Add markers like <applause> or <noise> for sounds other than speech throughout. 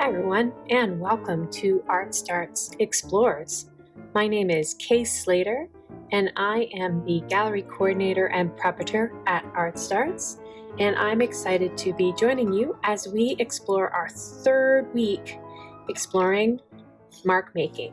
Hi everyone, and welcome to Art Starts Explores. My name is Kay Slater, and I am the gallery coordinator and preparator at Art Starts, and I'm excited to be joining you as we explore our third week exploring mark making.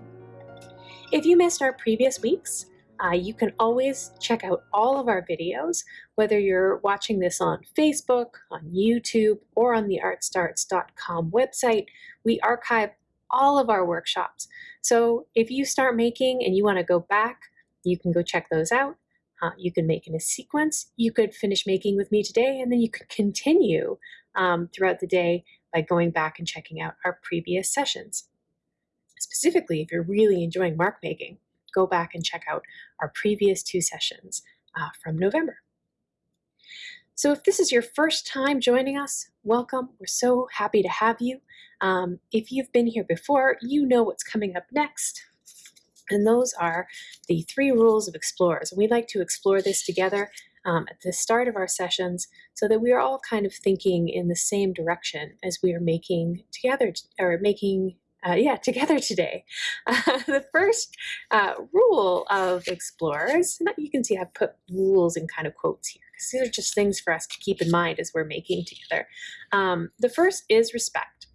If you missed our previous weeks, uh, you can always check out all of our videos, whether you're watching this on Facebook, on YouTube, or on the artstarts.com website. We archive all of our workshops. So if you start making and you want to go back, you can go check those out. Uh, you can make in a sequence. You could finish making with me today, and then you could continue um, throughout the day by going back and checking out our previous sessions. Specifically, if you're really enjoying mark making, go back and check out our previous two sessions uh, from November. So if this is your first time joining us, welcome. We're so happy to have you. Um, if you've been here before, you know what's coming up next. And those are the three rules of explorers. And we like to explore this together um, at the start of our sessions so that we are all kind of thinking in the same direction as we are making together or making uh, yeah, together today. Uh, <laughs> the first uh, rule of explorers, you can see I've put rules in kind of quotes here, because these are just things for us to keep in mind as we're making together. Um, the first is respect.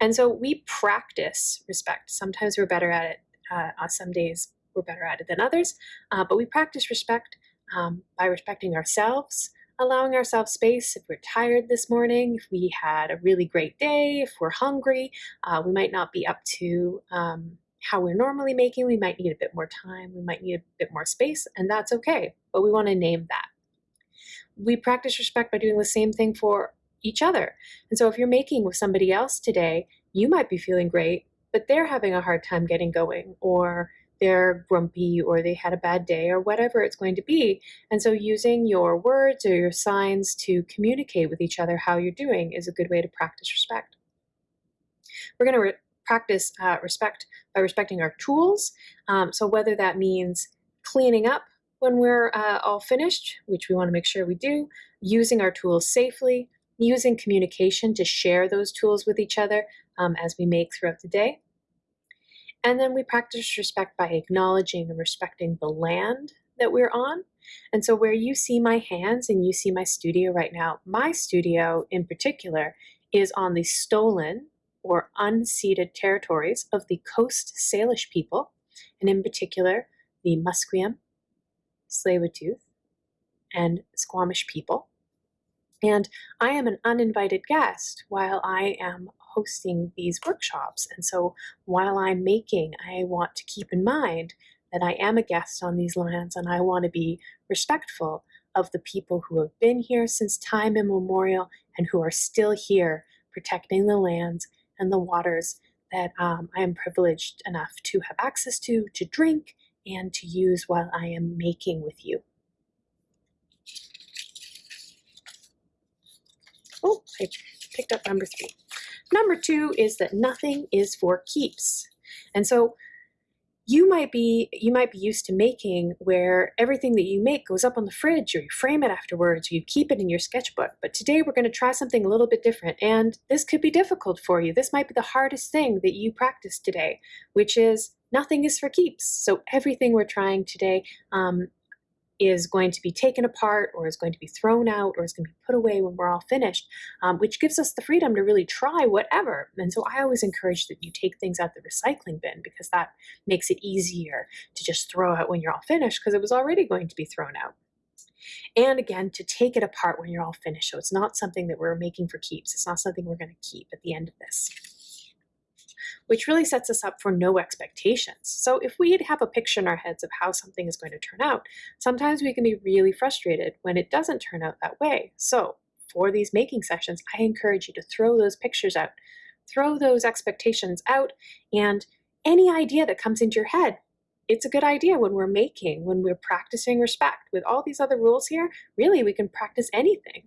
And so we practice respect. Sometimes we're better at it. Uh, on some days we're better at it than others, uh, but we practice respect um, by respecting ourselves, allowing ourselves space if we're tired this morning, if we had a really great day, if we're hungry, uh, we might not be up to um, how we're normally making. We might need a bit more time, we might need a bit more space, and that's okay, but we want to name that. We practice respect by doing the same thing for each other. And so if you're making with somebody else today, you might be feeling great, but they're having a hard time getting going, or they're grumpy or they had a bad day or whatever it's going to be. And so using your words or your signs to communicate with each other how you're doing is a good way to practice respect. We're going to practice uh, respect by respecting our tools. Um, so whether that means cleaning up when we're uh, all finished, which we want to make sure we do, using our tools safely, using communication to share those tools with each other um, as we make throughout the day, and then we practice respect by acknowledging and respecting the land that we're on. And so where you see my hands and you see my studio right now, my studio in particular is on the stolen or unceded territories of the Coast Salish people, and in particular the Musqueam, Tsleil-Waututh, and Squamish people. And I am an uninvited guest while I am hosting these workshops. And so while I'm making, I want to keep in mind that I am a guest on these lands and I want to be respectful of the people who have been here since time immemorial and who are still here protecting the lands and the waters that um, I am privileged enough to have access to, to drink, and to use while I am making with you. Oh, I picked up number three. Number two is that nothing is for keeps. And so you might be you might be used to making where everything that you make goes up on the fridge or you frame it afterwards or you keep it in your sketchbook. But today we're going to try something a little bit different and this could be difficult for you. This might be the hardest thing that you practice today which is nothing is for keeps. So everything we're trying today um, is going to be taken apart or is going to be thrown out or is going to be put away when we're all finished, um, which gives us the freedom to really try whatever. And so I always encourage that you take things out the recycling bin because that makes it easier to just throw out when you're all finished because it was already going to be thrown out. And again, to take it apart when you're all finished. So it's not something that we're making for keeps. It's not something we're going to keep at the end of this which really sets us up for no expectations. So if we have a picture in our heads of how something is going to turn out, sometimes we can be really frustrated when it doesn't turn out that way. So for these making sessions, I encourage you to throw those pictures out, throw those expectations out, and any idea that comes into your head, it's a good idea when we're making, when we're practicing respect. With all these other rules here, really we can practice anything.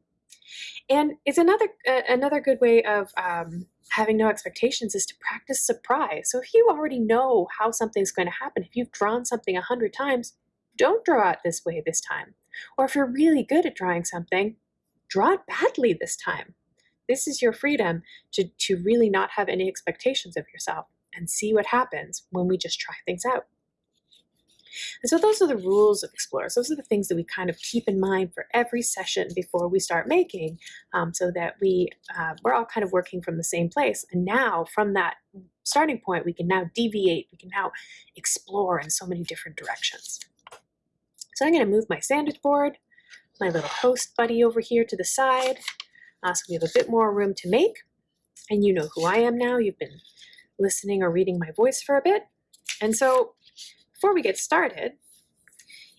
And it's another uh, another good way of um, having no expectations is to practice surprise. So if you already know how something's going to happen, if you've drawn something a hundred times, don't draw it this way this time. Or if you're really good at drawing something, draw it badly this time. this is your freedom to, to really not have any expectations of yourself and see what happens when we just try things out. And so those are the rules of Explorers. Those are the things that we kind of keep in mind for every session before we start making um, so that we, uh, we're all kind of working from the same place. And now from that starting point, we can now deviate, we can now explore in so many different directions. So I'm gonna move my sandwich board, my little host buddy over here to the side, uh, so we have a bit more room to make. And you know who I am now, you've been listening or reading my voice for a bit. And so before we get started,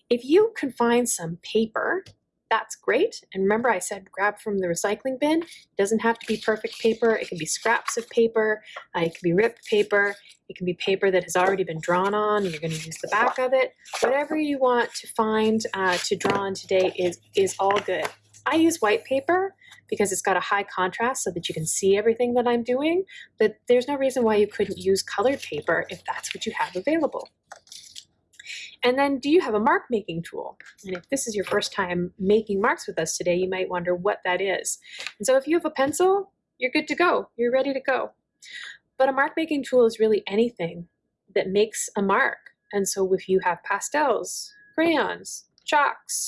if you can find some paper, that's great. And remember I said grab from the recycling bin. It doesn't have to be perfect paper. It can be scraps of paper. Uh, it can be ripped paper. It can be paper that has already been drawn on. You're going to use the back of it. Whatever you want to find uh, to draw on today is, is all good. I use white paper because it's got a high contrast so that you can see everything that I'm doing, but there's no reason why you couldn't use colored paper if that's what you have available. And then do you have a mark making tool? And if this is your first time making marks with us today, you might wonder what that is. And so if you have a pencil, you're good to go. You're ready to go. But a mark making tool is really anything that makes a mark. And so if you have pastels, crayons, chalks,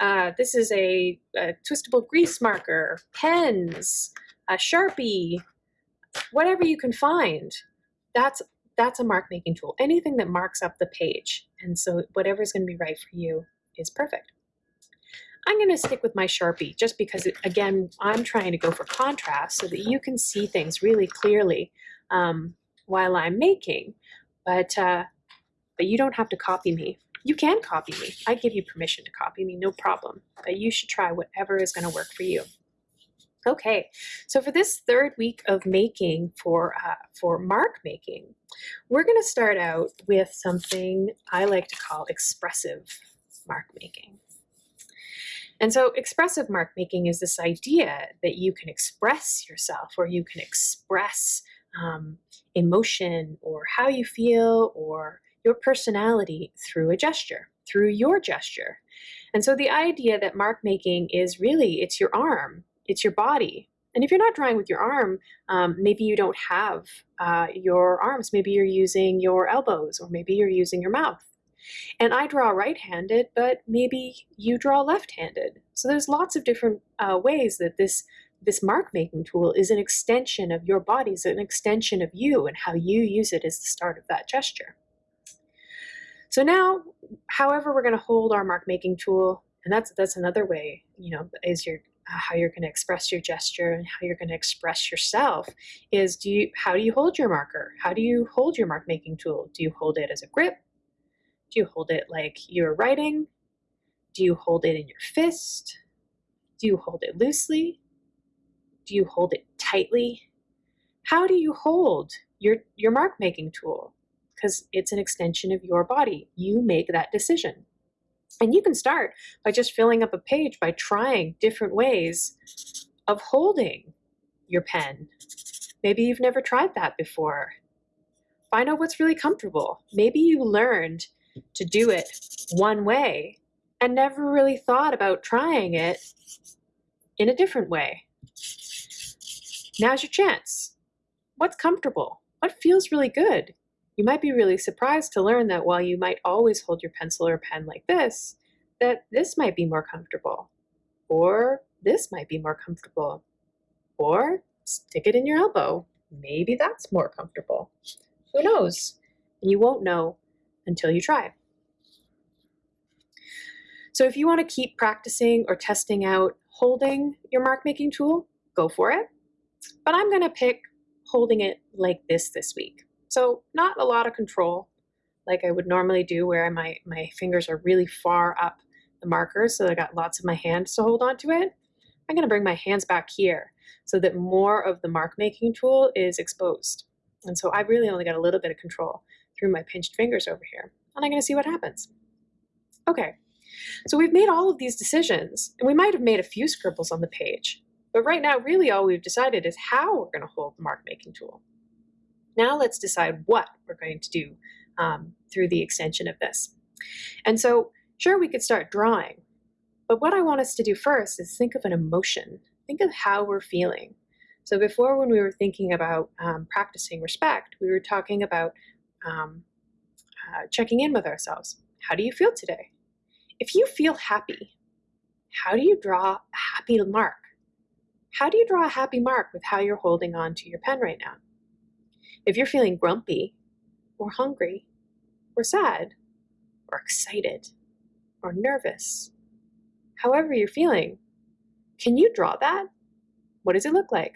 uh, this is a, a, twistable grease marker, pens, a Sharpie, whatever you can find, that's that's a mark making tool. Anything that marks up the page. And so whatever is going to be right for you is perfect. I'm going to stick with my Sharpie just because, it, again, I'm trying to go for contrast so that you can see things really clearly um, while I'm making. But, uh, but you don't have to copy me. You can copy me. I give you permission to copy me, no problem. But you should try whatever is going to work for you. Okay, so for this third week of making for, uh, for mark making, we're going to start out with something I like to call expressive mark making. And so expressive mark making is this idea that you can express yourself or you can express um, emotion or how you feel or your personality through a gesture, through your gesture. And so the idea that mark making is really, it's your arm, it's your body. And if you're not drawing with your arm, um, maybe you don't have uh, your arms. Maybe you're using your elbows or maybe you're using your mouth. And I draw right-handed, but maybe you draw left-handed. So there's lots of different uh, ways that this this mark making tool is an extension of your body, is an extension of you and how you use it is the start of that gesture. So now, however we're going to hold our mark making tool, and that's that's another way, you know, is your uh, Uh, how you're going to express your gesture and how you're going to express yourself is do you how do you hold your marker? How do you hold your mark making tool? Do you hold it as a grip? Do you hold it like you're writing? Do you hold it in your fist? Do you hold it loosely? Do you hold it tightly? How do you hold your your mark making tool? Because it's an extension of your body. You make that decision and you can start by just filling up a page by trying different ways of holding your pen. Maybe you've never tried that before. Find out what's really comfortable. Maybe you learned to do it one way and never really thought about trying it in a different way. Now's your chance. What's comfortable? What feels really good? You might be really surprised to learn that while you might always hold your pencil or pen like this, that this might be more comfortable, or this might be more comfortable, or stick it in your elbow. Maybe that's more comfortable. Who knows? And you won't know until you try. So if you want to keep practicing or testing out holding your mark making tool, go for it. But I'm going to pick holding it like this this week. So not a lot of control like I would normally do where my, my fingers are really far up the marker so I got lots of my hands to hold on to it. I'm gonna bring my hands back here so that more of the mark making tool is exposed. And so I really only got a little bit of control through my pinched fingers over here. And I'm gonna see what happens. Okay, so we've made all of these decisions and we might have made a few scribbles on the page, but right now really all we've decided is how we're gonna hold the mark making tool. Now let's decide what we're going to do um, through the extension of this. And so sure, we could start drawing, but what I want us to do first is think of an emotion. Think of how we're feeling. So before when we were thinking about um, practicing respect, we were talking about um, uh, checking in with ourselves. How do you feel today? If you feel happy, how do you draw a happy mark? How do you draw a happy mark with how you're holding on to your pen right now? If you're feeling grumpy or hungry or sad or excited or nervous, however you're feeling, can you draw that? What does it look like?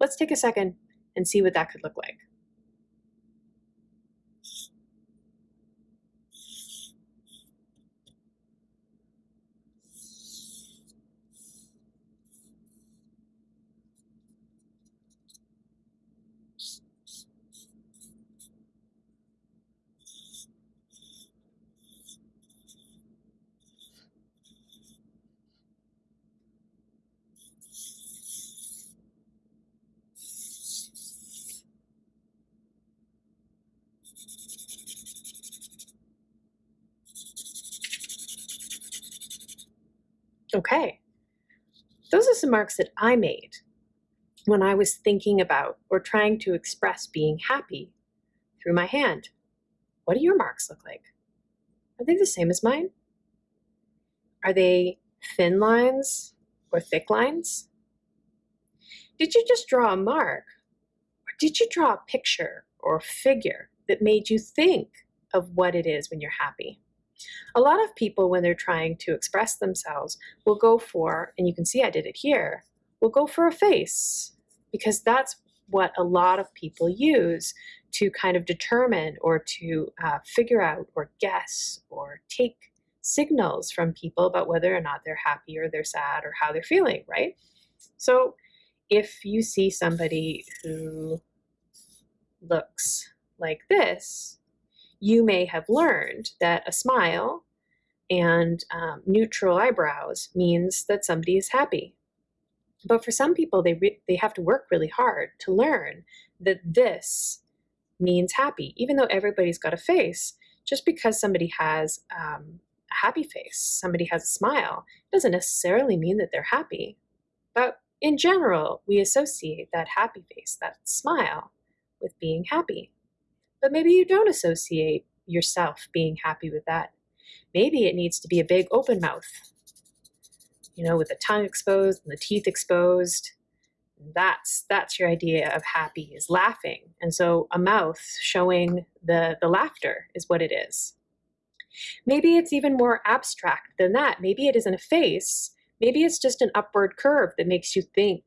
Let's take a second and see what that could look like. Okay, those are some marks that I made when I was thinking about or trying to express being happy through my hand. What do your marks look like? Are they the same as mine? Are they thin lines or thick lines? Did you just draw a mark? Or did you draw a picture or a figure that made you think of what it is when you're happy? A lot of people, when they're trying to express themselves, will go for, and you can see I did it here, will go for a face because that's what a lot of people use to kind of determine or to uh, figure out or guess or take signals from people about whether or not they're happy or they're sad or how they're feeling, right? So if you see somebody who looks like this, you may have learned that a smile and um, neutral eyebrows means that somebody is happy. But for some people, they, they have to work really hard to learn that this means happy, even though everybody's got a face. Just because somebody has um, a happy face, somebody has a smile, doesn't necessarily mean that they're happy. But in general, we associate that happy face, that smile, with being happy. But maybe you don't associate yourself being happy with that. Maybe it needs to be a big open mouth, you know, with the tongue exposed and the teeth exposed. That's that's your idea of happy is laughing. And so a mouth showing the, the laughter is what it is. Maybe it's even more abstract than that. Maybe it isn't a face. Maybe it's just an upward curve that makes you think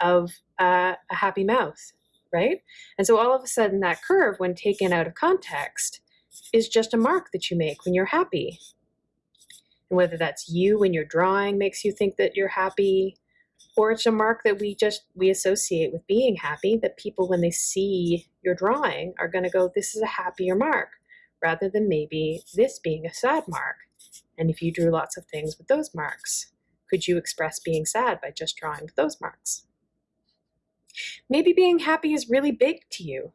of uh, a happy mouth right? And so all of a sudden that curve, when taken out of context, is just a mark that you make when you're happy. And whether that's you when you're drawing makes you think that you're happy, or it's a mark that we just, we associate with being happy, that people when they see your drawing are gonna go, this is a happier mark, rather than maybe this being a sad mark. And if you drew lots of things with those marks, could you express being sad by just drawing those marks? Maybe being happy is really big to you.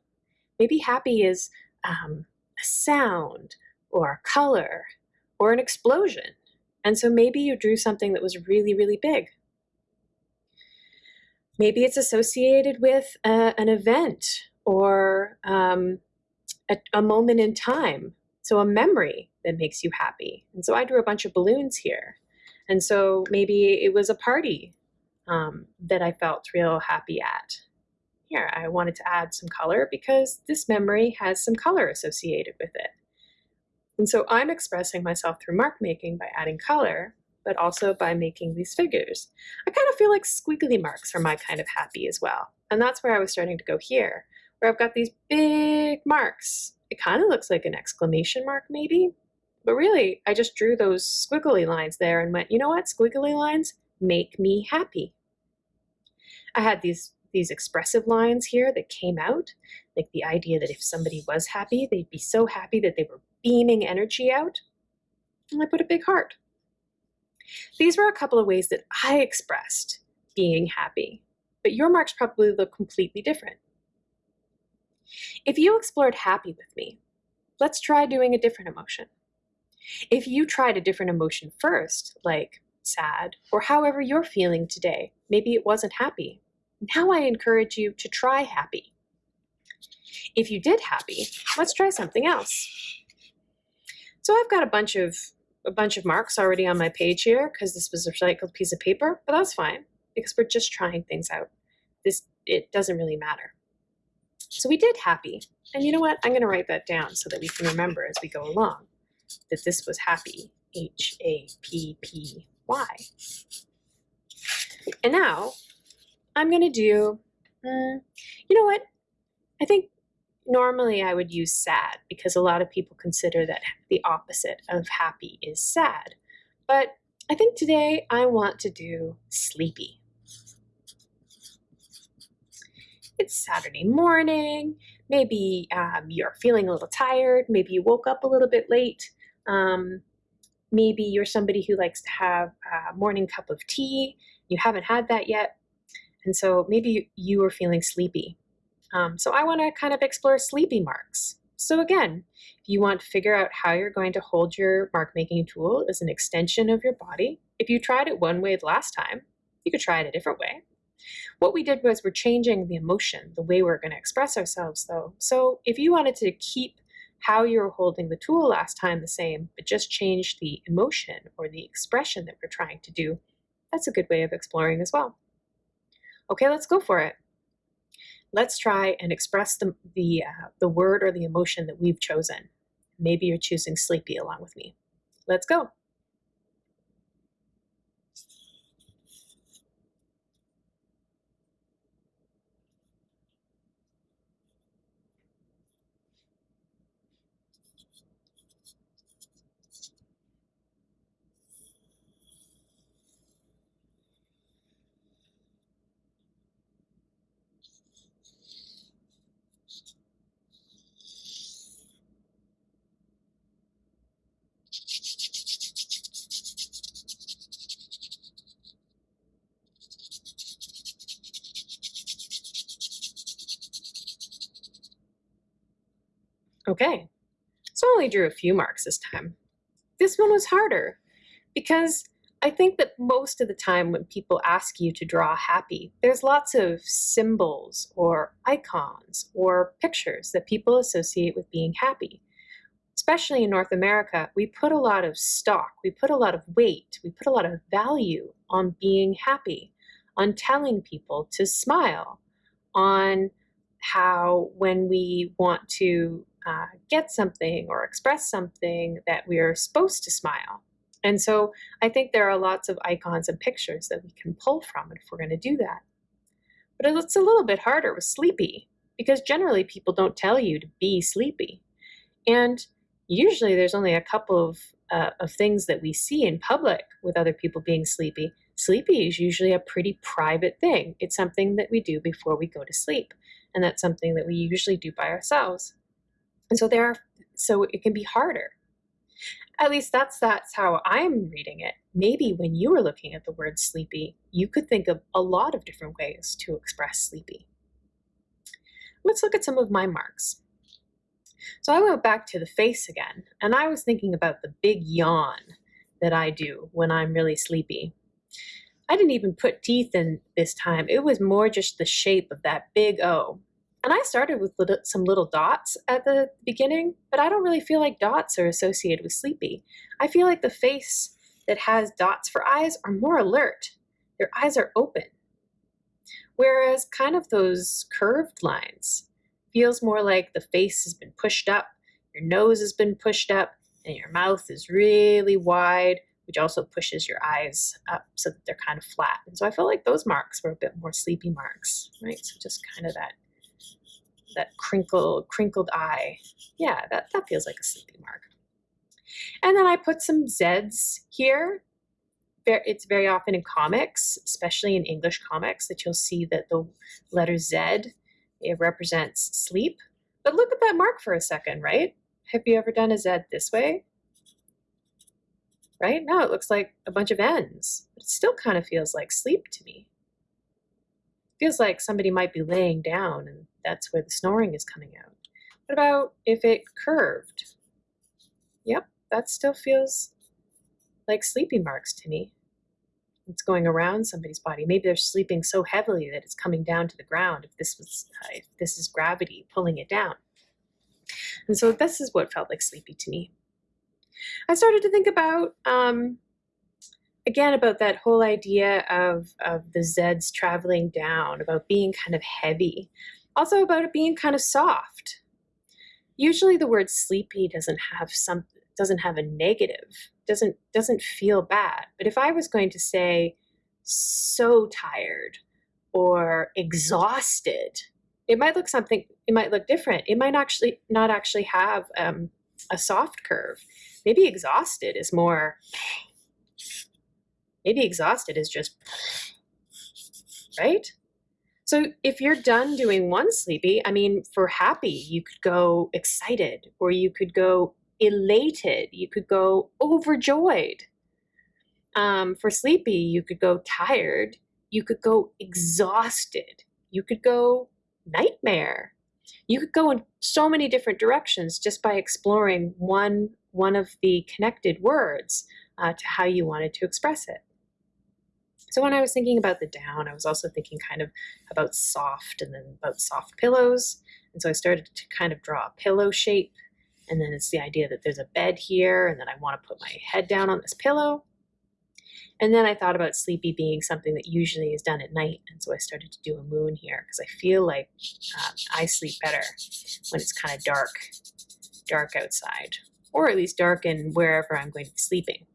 Maybe happy is um, a sound or a color or an explosion. And so maybe you drew something that was really, really big. Maybe it's associated with a, an event or um, a, a moment in time. So a memory that makes you happy. And so I drew a bunch of balloons here. And so maybe it was a party um, that I felt real happy at. Here, I wanted to add some color because this memory has some color associated with it. And so I'm expressing myself through mark making by adding color, but also by making these figures. I kind of feel like squiggly marks are my kind of happy as well. And that's where I was starting to go here, where I've got these big marks. It kind of looks like an exclamation mark maybe, but really I just drew those squiggly lines there and went, you know what, squiggly lines make me happy. I had these these expressive lines here that came out, like the idea that if somebody was happy, they'd be so happy that they were beaming energy out. And I put a big heart. These were a couple of ways that I expressed being happy, but your marks probably look completely different. If you explored happy with me, let's try doing a different emotion. If you tried a different emotion first, like sad, or however you're feeling today, maybe it wasn't happy, Now I encourage you to try happy. If you did happy, let's try something else. So I've got a bunch of a bunch of marks already on my page here because this was a recycled piece of paper, but that's fine because we're just trying things out. This it doesn't really matter. So we did happy. And you know what? I'm going to write that down so that we can remember as we go along that this was happy. H A P P Y. And now I'm going to do, uh, you know what? I think normally I would use sad because a lot of people consider that the opposite of happy is sad. But I think today I want to do sleepy. It's Saturday morning. Maybe um, you're feeling a little tired. Maybe you woke up a little bit late. Um, maybe you're somebody who likes to have a morning cup of tea. You haven't had that yet. And so maybe you are feeling sleepy. Um, so I want to kind of explore sleepy marks. So again, if you want to figure out how you're going to hold your mark making tool as an extension of your body, if you tried it one way last time, you could try it a different way. What we did was we're changing the emotion, the way we're going to express ourselves though. So if you wanted to keep how you were holding the tool last time the same, but just change the emotion or the expression that we're trying to do, that's a good way of exploring as well. Okay, let's go for it. Let's try and express the, the, uh, the word or the emotion that we've chosen. Maybe you're choosing sleepy along with me. Let's go. Okay, so I only drew a few marks this time. This one was harder because I think that most of the time when people ask you to draw happy, there's lots of symbols or icons or pictures that people associate with being happy. Especially in North America, we put a lot of stock, we put a lot of weight, we put a lot of value on being happy, on telling people to smile, on how when we want to uh, get something or express something that we are supposed to smile. And so I think there are lots of icons and pictures that we can pull from if we're going to do that. But it's a little bit harder with sleepy because generally people don't tell you to be sleepy. And usually there's only a couple of, uh, of things that we see in public with other people being sleepy. Sleepy is usually a pretty private thing. It's something that we do before we go to sleep. And that's something that we usually do by ourselves. And so there so it can be harder. At least that's that's how I'm reading it. Maybe when you were looking at the word sleepy, you could think of a lot of different ways to express sleepy. Let's look at some of my marks. So I went back to the face again, and I was thinking about the big yawn that I do when I'm really sleepy. I didn't even put teeth in this time. It was more just the shape of that big O. And I started with little, some little dots at the beginning, but I don't really feel like dots are associated with sleepy. I feel like the face that has dots for eyes are more alert. Their eyes are open. Whereas kind of those curved lines feels more like the face has been pushed up, your nose has been pushed up, and your mouth is really wide, which also pushes your eyes up so that they're kind of flat. And so I felt like those marks were a bit more sleepy marks, right? So just kind of that that crinkled, crinkled eye. Yeah, that, that feels like a sleepy mark. And then I put some Zs here. It's very often in comics, especially in English comics, that you'll see that the letter Z it represents sleep. But look at that mark for a second, right? Have you ever done a Z this way? Right? Now it looks like a bunch of N's, but it still kind of feels like sleep to me. Feels like somebody might be laying down and that's where the snoring is coming out. What about if it curved? Yep, that still feels like sleepy marks to me. it's going around somebody's body. Maybe they're sleeping so heavily that it's coming down to the ground. If this was, if this is gravity pulling it down. And so this is what felt like sleepy to me. I started to think about, um, again, about that whole idea of, of the Zeds traveling down, about being kind of heavy, also about it being kind of soft. Usually the word sleepy doesn't have some doesn't have a negative, doesn't doesn't feel bad. But if I was going to say so tired or exhausted, it might look something, it might look different. It might actually not actually have um, a soft curve. Maybe exhausted is more, maybe exhausted is just, right? So if you're done doing one sleepy, I mean, for happy, you could go excited or you could go elated, you could go overjoyed. Um, for sleepy, you could go tired, you could go exhausted, you could go nightmare. You could go in so many different directions just by exploring one, one of the connected words uh, to how you wanted to express it. So when I was thinking about the down, I was also thinking kind of about soft and then about soft pillows. And so I started to kind of draw a pillow shape. And then it's the idea that there's a bed here and then I want to put my head down on this pillow. And then I thought about sleepy being something that usually is done at night. And so I started to do a moon here because I feel like uh, I sleep better when it's kind of dark, dark outside, or at least dark in wherever I'm going to be sleeping.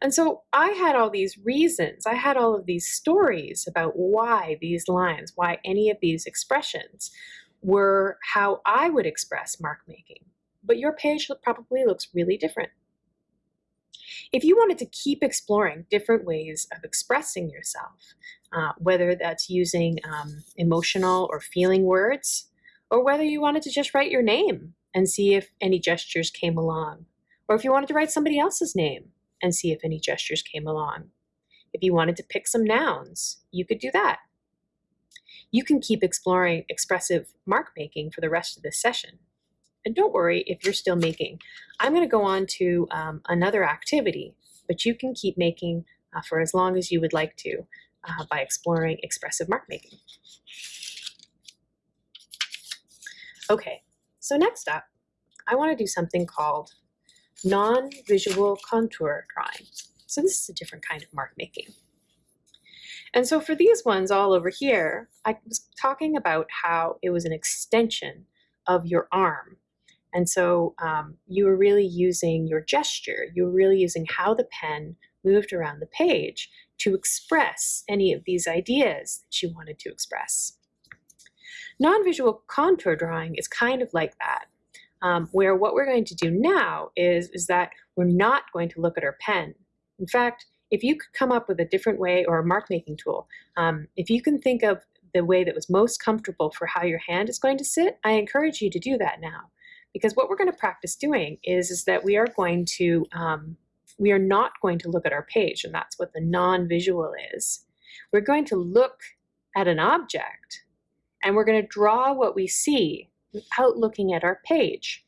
And so I had all these reasons, I had all of these stories about why these lines, why any of these expressions were how I would express mark making. But your page probably looks really different. If you wanted to keep exploring different ways of expressing yourself, uh, whether that's using um, emotional or feeling words, or whether you wanted to just write your name and see if any gestures came along, or if you wanted to write somebody else's name and see if any gestures came along. If you wanted to pick some nouns, you could do that. You can keep exploring expressive mark making for the rest of this session. And don't worry if you're still making. I'm going to go on to um, another activity, but you can keep making uh, for as long as you would like to uh, by exploring expressive mark making. Okay, so next up, I want to do something called non-visual contour drawing. So this is a different kind of mark making. And so for these ones all over here, I was talking about how it was an extension of your arm and so um, you were really using your gesture, you were really using how the pen moved around the page to express any of these ideas that you wanted to express. Non-visual contour drawing is kind of like that, um, where what we're going to do now is, is that we're not going to look at our pen. In fact, if you could come up with a different way or a mark making tool, um, if you can think of the way that was most comfortable for how your hand is going to sit, I encourage you to do that now. Because what we're going to practice doing is, is that we are going to, um, we are not going to look at our page, and that's what the non-visual is. We're going to look at an object, and we're going to draw what we see without looking at our page.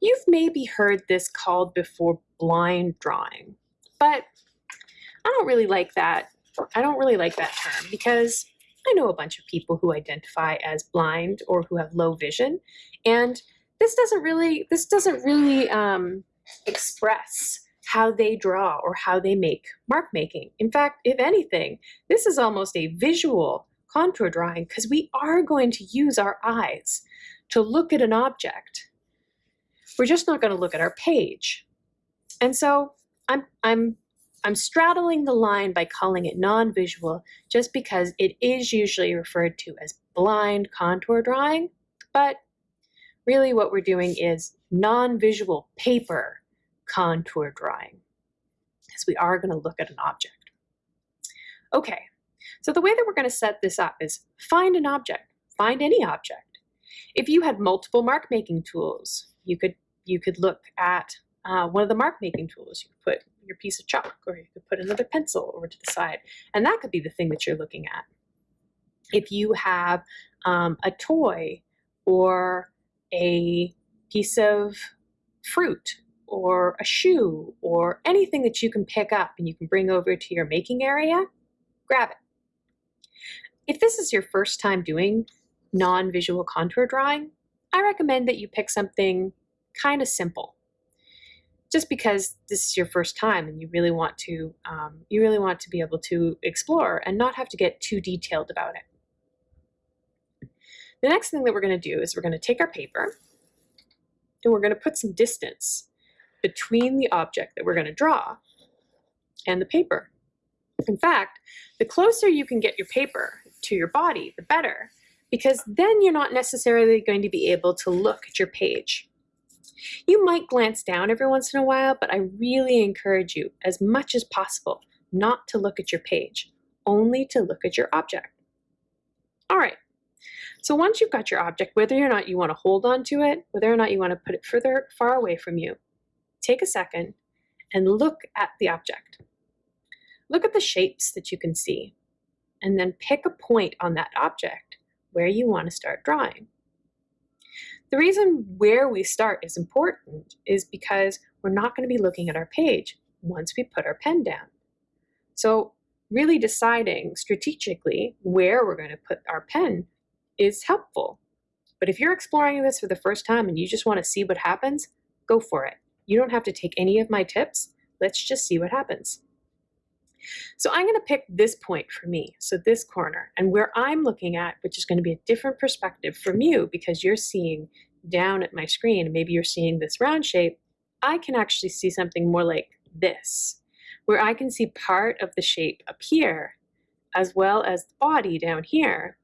You've maybe heard this called before blind drawing, but I don't really like that. I don't really like that term because I know a bunch of people who identify as blind or who have low vision, and this doesn't really this doesn't really um, express how they draw or how they make mark making. In fact, if anything, this is almost a visual contour drawing because we are going to use our eyes to look at an object. We're just not going to look at our page. And so I'm, I'm I'm straddling the line by calling it non-visual just because it is usually referred to as blind contour drawing, but really what we're doing is non-visual paper contour drawing because we are going to look at an object. Okay, so the way that we're going to set this up is find an object, find any object. If you had multiple mark making tools, you could you could look at uh, one of the mark making tools. You could put your piece of chalk or you could put another pencil over to the side and that could be the thing that you're looking at. If you have um, a toy or a piece of fruit or a shoe or anything that you can pick up and you can bring over to your making area, grab it. If this is your first time doing non-visual contour drawing, I recommend that you pick something kind of simple. Just because this is your first time and you really want to, um, you really want to be able to explore and not have to get too detailed about it. The next thing that we're going to do is we're going to take our paper and we're going to put some distance between the object that we're going to draw and the paper. In fact, the closer you can get your paper to your body, the better, because then you're not necessarily going to be able to look at your page. You might glance down every once in a while, but I really encourage you, as much as possible, not to look at your page, only to look at your object. All right, so once you've got your object, whether or not you want to hold on to it, whether or not you want to put it further far away from you, take a second and look at the object. Look at the shapes that you can see, and then pick a point on that object where you want to start drawing. The reason where we start is important is because we're not going to be looking at our page once we put our pen down. So really deciding strategically where we're going to put our pen is helpful. But if you're exploring this for the first time and you just want to see what happens, go for it. You don't have to take any of my tips. Let's just see what happens. So I'm going to pick this point for me, so this corner, and where I'm looking at, which is going to be a different perspective from you because you're seeing down at my screen, maybe you're seeing this round shape, I can actually see something more like this, where I can see part of the shape up here, as well as the body down here,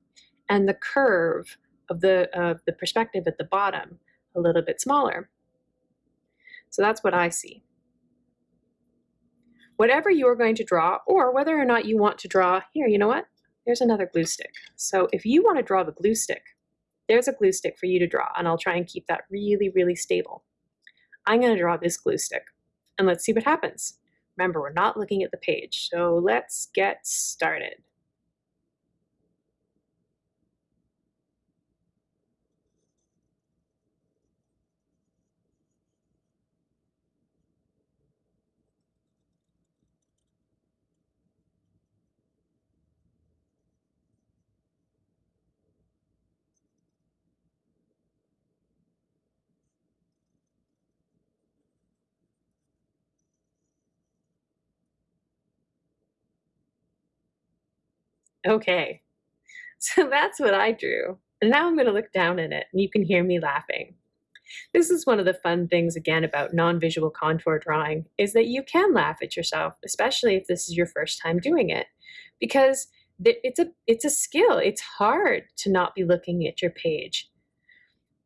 and the curve of the, uh, the perspective at the bottom a little bit smaller. So that's what I see. Whatever you're going to draw, or whether or not you want to draw, here, you know what? There's another glue stick. So if you want to draw the glue stick, there's a glue stick for you to draw, and I'll try and keep that really, really stable. I'm going to draw this glue stick, and let's see what happens. Remember, we're not looking at the page, so let's get started. Okay, so that's what I drew. And now I'm going to look down at it and you can hear me laughing. This is one of the fun things again about non-visual contour drawing is that you can laugh at yourself, especially if this is your first time doing it, because it's a, it's a skill. It's hard to not be looking at your page.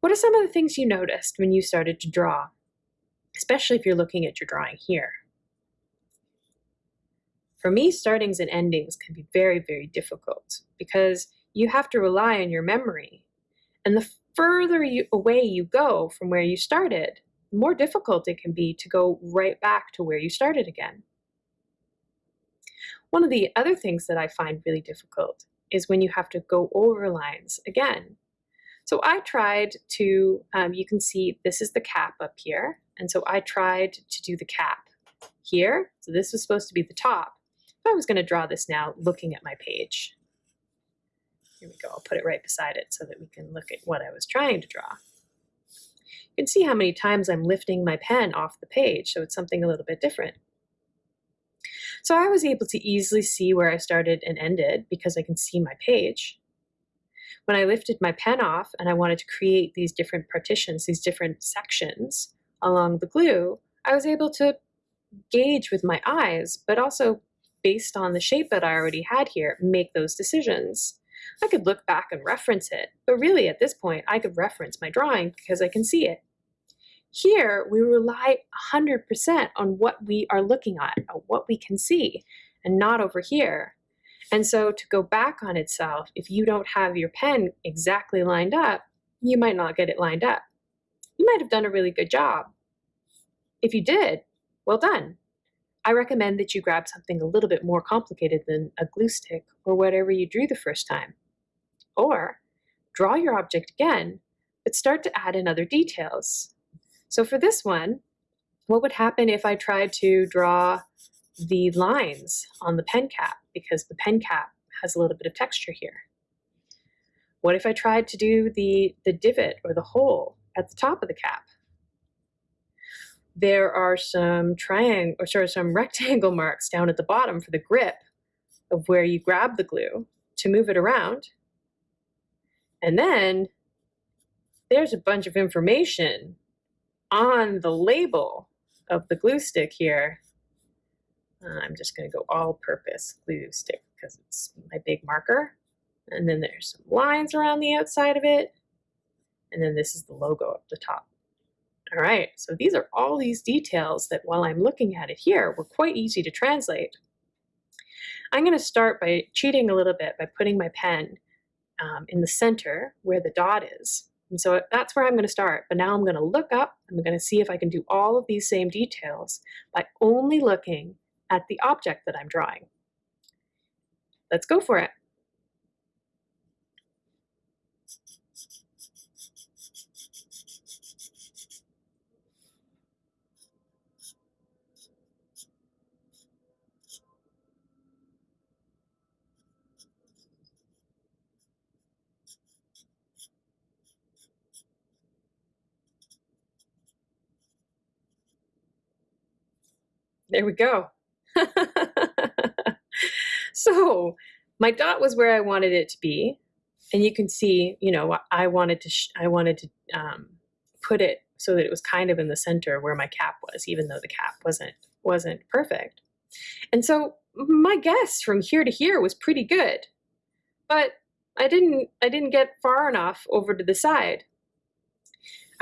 What are some of the things you noticed when you started to draw, especially if you're looking at your drawing here? For me, startings and endings can be very, very difficult because you have to rely on your memory. And the further you, away you go from where you started, the more difficult it can be to go right back to where you started again. One of the other things that I find really difficult is when you have to go over lines again. So I tried to, um, you can see this is the cap up here. And so I tried to do the cap here. So this was supposed to be the top. I was going to draw this now looking at my page. Here we go. I'll put it right beside it so that we can look at what I was trying to draw. You can see how many times I'm lifting my pen off the page, so it's something a little bit different. So I was able to easily see where I started and ended because I can see my page. When I lifted my pen off and I wanted to create these different partitions, these different sections along the glue, I was able to gauge with my eyes, but also based on the shape that I already had here, make those decisions. I could look back and reference it, but really at this point, I could reference my drawing because I can see it. Here, we rely 100% on what we are looking at, what we can see, and not over here. And so to go back on itself, if you don't have your pen exactly lined up, you might not get it lined up. You might have done a really good job. If you did, well done. I recommend that you grab something a little bit more complicated than a glue stick or whatever you drew the first time. Or draw your object again, but start to add in other details. So for this one, what would happen if I tried to draw the lines on the pen cap because the pen cap has a little bit of texture here? What if I tried to do the, the divot or the hole at the top of the cap? There are some triangle or sort of some <laughs> rectangle marks down at the bottom for the grip of where you grab the glue to move it around. And then there's a bunch of information on the label of the glue stick here. Uh, I'm just going to go all purpose glue stick because it's my big marker. And then there's some lines around the outside of it. And then this is the logo up the top. All right, so these are all these details that while I'm looking at it here, were quite easy to translate. I'm going to start by cheating a little bit by putting my pen um, in the center where the dot is. And so that's where I'm going to start. But now I'm going to look up. I'm going to see if I can do all of these same details by only looking at the object that I'm drawing. Let's go for it. There we go. <laughs> so my dot was where I wanted it to be. And you can see, you know, I wanted to, I wanted to um, put it so that it was kind of in the center where my cap was, even though the cap wasn't, wasn't perfect. And so my guess from here to here was pretty good, but I didn't, I didn't get far enough over to the side.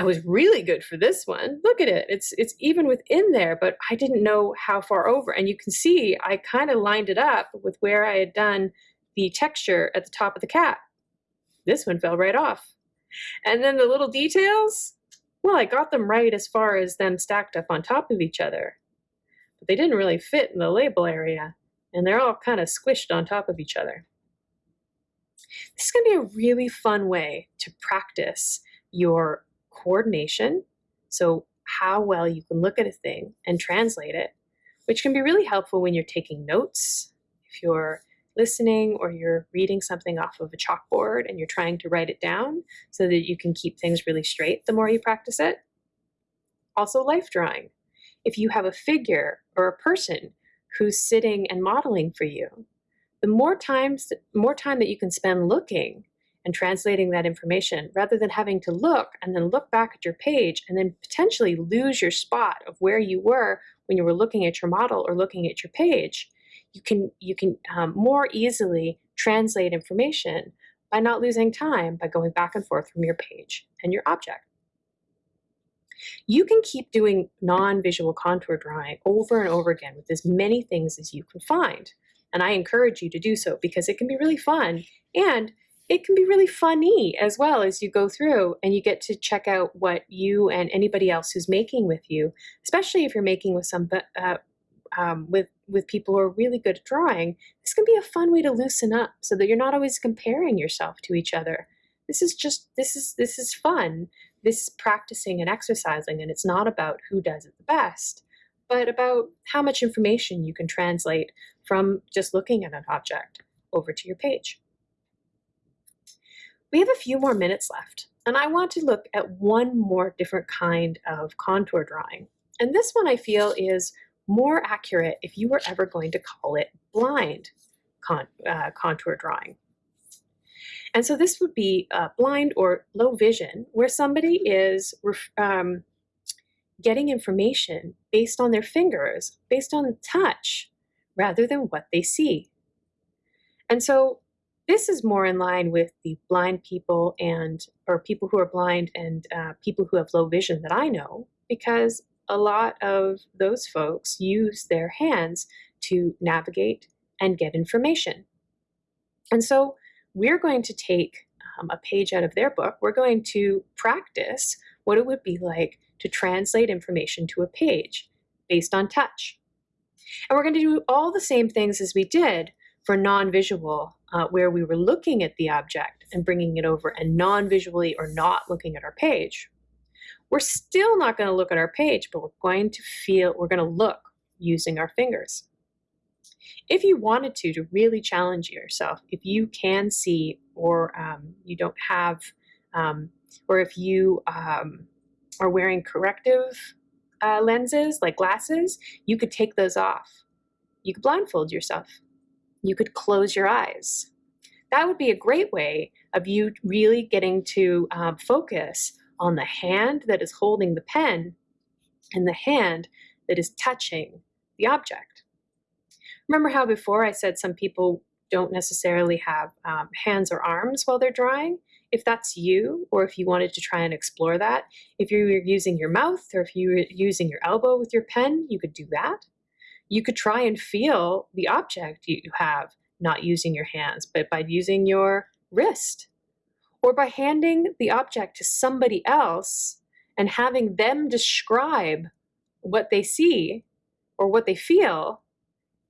I was really good for this one. Look at it. It's it's even within there, but I didn't know how far over. And you can see I kind of lined it up with where I had done the texture at the top of the cap. This one fell right off. And then the little details, well, I got them right as far as them stacked up on top of each other. But they didn't really fit in the label area, and they're all kind of squished on top of each other. This is going to be a really fun way to practice your coordination. So how well you can look at a thing and translate it, which can be really helpful when you're taking notes, if you're listening or you're reading something off of a chalkboard and you're trying to write it down so that you can keep things really straight the more you practice it. Also life drawing. If you have a figure or a person who's sitting and modeling for you, the more times, more time that you can spend looking and translating that information rather than having to look and then look back at your page and then potentially lose your spot of where you were when you were looking at your model or looking at your page. You can, you can um, more easily translate information by not losing time by going back and forth from your page and your object. You can keep doing non-visual contour drawing over and over again with as many things as you can find. And I encourage you to do so because it can be really fun and it can be really funny as well as you go through and you get to check out what you and anybody else who's making with you, especially if you're making with some uh, um, with with people who are really good at drawing. This can be a fun way to loosen up so that you're not always comparing yourself to each other. This is just this is this is fun. This is practicing and exercising, and it's not about who does it the best, but about how much information you can translate from just looking at an object over to your page. We have a few more minutes left, and I want to look at one more different kind of contour drawing. And this one I feel is more accurate if you were ever going to call it blind con uh, contour drawing. And so this would be uh, blind or low vision, where somebody is um, getting information based on their fingers, based on touch, rather than what they see. And so this is more in line with the blind people and or people who are blind and uh, people who have low vision that I know because a lot of those folks use their hands to navigate and get information. And so we're going to take um, a page out of their book. We're going to practice what it would be like to translate information to a page based on touch. And we're going to do all the same things as we did for non-visual uh, where we were looking at the object and bringing it over and non-visually or not looking at our page. We're still not going to look at our page, but we're going to feel, we're going to look using our fingers. If you wanted to, to really challenge yourself, if you can see or um, you don't have, um, or if you um, are wearing corrective uh, lenses like glasses, you could take those off. You could blindfold yourself. You could close your eyes. That would be a great way of you really getting to um, focus on the hand that is holding the pen and the hand that is touching the object. Remember how before I said some people don't necessarily have um, hands or arms while they're drawing? If that's you, or if you wanted to try and explore that, if you're using your mouth or if you're using your elbow with your pen, you could do that. You could try and feel the object you have, not using your hands, but by using your wrist or by handing the object to somebody else and having them describe what they see or what they feel,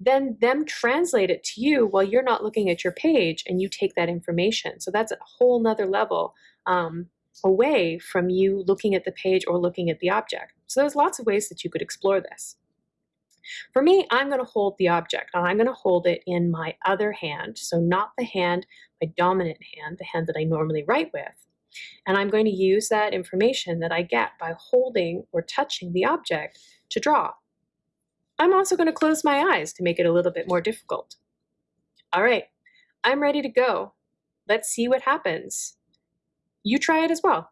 then them translate it to you while you're not looking at your page and you take that information. So that's a whole nother level um, away from you looking at the page or looking at the object. So there's lots of ways that you could explore this. For me, I'm going to hold the object and I'm going to hold it in my other hand. So not the hand, my dominant hand, the hand that I normally write with. And I'm going to use that information that I get by holding or touching the object to draw. I'm also going to close my eyes to make it a little bit more difficult. All right, I'm ready to go. Let's see what happens. You try it as well.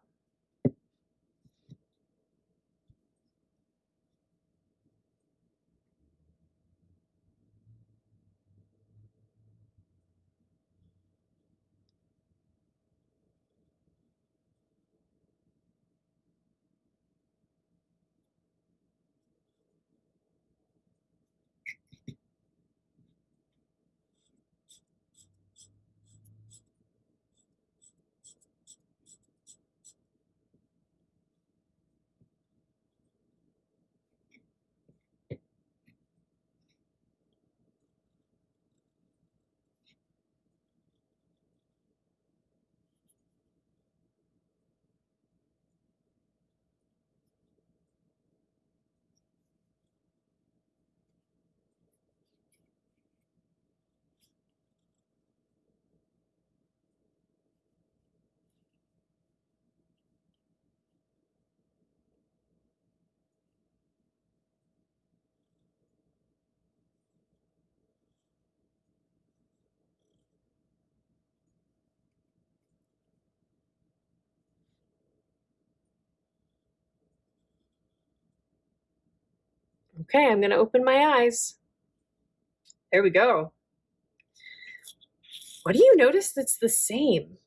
Okay, I'm going to open my eyes. There we go. What do you notice that's the same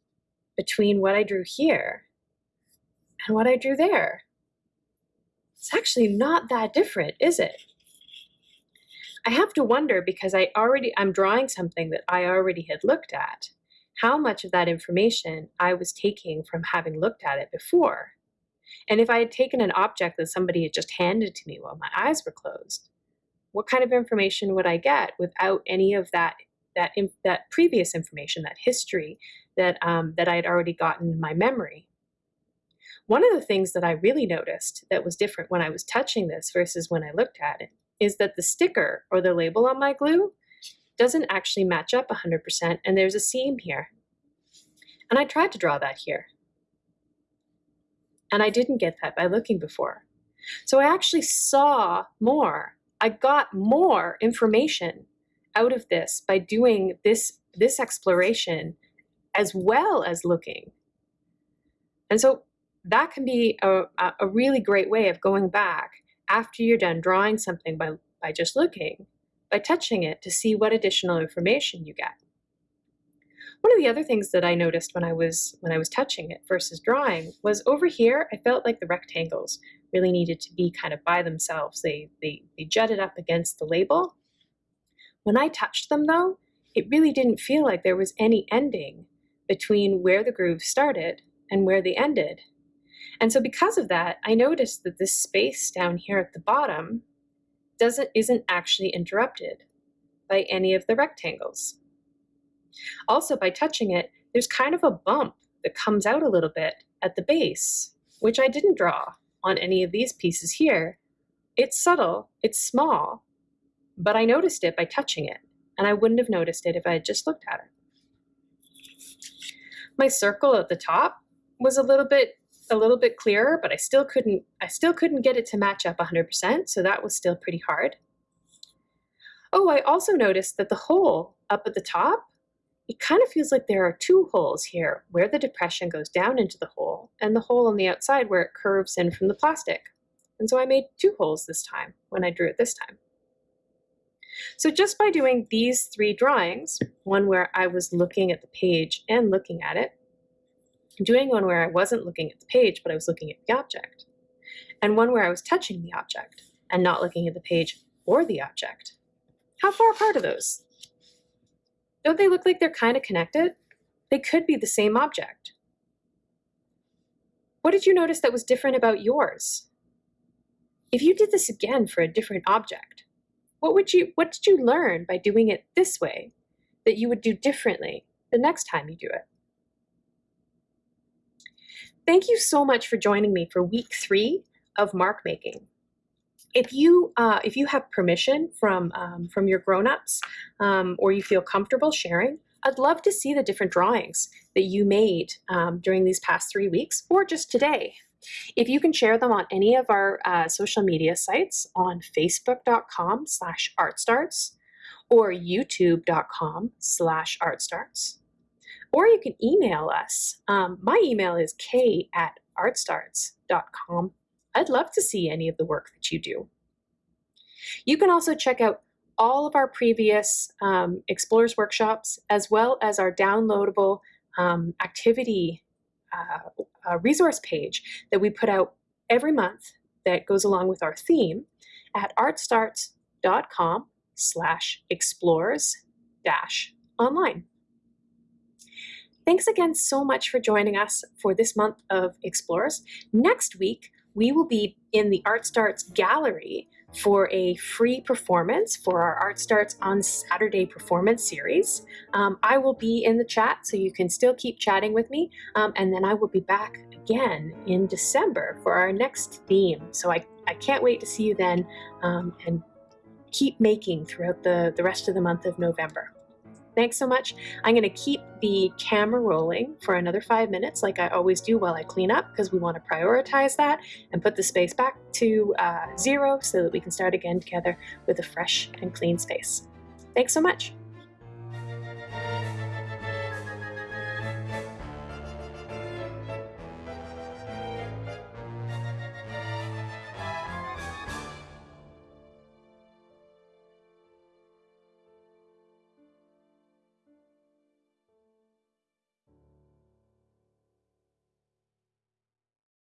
between what I drew here and what I drew there? It's actually not that different, is it? I have to wonder because I already, I'm drawing something that I already had looked at, how much of that information I was taking from having looked at it before. And if I had taken an object that somebody had just handed to me while my eyes were closed, what kind of information would I get without any of that that that previous information, that history that um, that I had already gotten in my memory? One of the things that I really noticed that was different when I was touching this versus when I looked at it is that the sticker or the label on my glue doesn't actually match up 100% and there's a seam here. And I tried to draw that here. And I didn't get that by looking before. So I actually saw more. I got more information out of this by doing this, this exploration as well as looking. And so that can be a, a really great way of going back after you're done drawing something by, by just looking, by touching it to see what additional information you get. One of the other things that I noticed when I was when I was touching it versus drawing was over here, I felt like the rectangles really needed to be kind of by themselves. They, they, they jutted up against the label. When I touched them though, it really didn't feel like there was any ending between where the groove started and where they ended. And so because of that, I noticed that this space down here at the bottom doesn't isn't actually interrupted by any of the rectangles. Also, by touching it, there's kind of a bump that comes out a little bit at the base, which I didn't draw on any of these pieces here. It's subtle, it's small, but I noticed it by touching it, and I wouldn't have noticed it if I had just looked at it. My circle at the top was a little bit a little bit clearer, but I still couldn't I still couldn't get it to match up 100%, so that was still pretty hard. Oh, I also noticed that the hole up at the top, it kind of feels like there are two holes here, where the depression goes down into the hole, and the hole on the outside where it curves in from the plastic. And so I made two holes this time, when I drew it this time. So just by doing these three drawings, one where I was looking at the page and looking at it, doing one where I wasn't looking at the page, but I was looking at the object, and one where I was touching the object and not looking at the page or the object. How far apart are those? Don't they look like they're kind of connected? They could be the same object. What did you notice that was different about yours? If you did this again for a different object, what would you what did you learn by doing it this way that you would do differently the next time you do it? Thank you so much for joining me for week three of mark making. If you uh, if you have permission from um, from your grown-ups um, or you feel comfortable sharing, I'd love to see the different drawings that you made um, during these past three weeks or just today. If you can share them on any of our uh, social media sites on facebook.com slash artstarts or youtube.com slash artstarts, or you can email us. Um, my email is k at artstarts.com. I'd love to see any of the work that you do. You can also check out all of our previous um, Explorers workshops, as well as our downloadable um, activity uh, uh, resource page that we put out every month that goes along with our theme at artstarts.com slash explorers dash online. Thanks again so much for joining us for this month of Explorers. Next week, we will be in the Art Starts Gallery for a free performance for our Art Starts on Saturday performance series. Um, I will be in the chat, so you can still keep chatting with me, um, and then I will be back again in December for our next theme. So I, I can't wait to see you then um, and keep making throughout the, the rest of the month of November. Thanks so much. I'm going to keep the camera rolling for another five minutes like I always do while I clean up because we want to prioritize that and put the space back to uh, zero so that we can start again together with a fresh and clean space. Thanks so much.